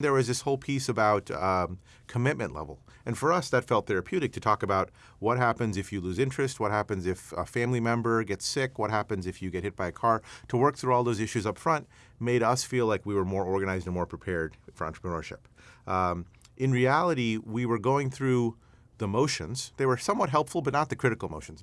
There was this whole piece about um, commitment level. And for us, that felt therapeutic to talk about what happens if you lose interest, what happens if a family member gets sick, what happens if you get hit by a car. To work through all those issues up front made us feel like we were more organized and more prepared for entrepreneurship. Um, in reality, we were going through the motions. They were somewhat helpful, but not the critical motions.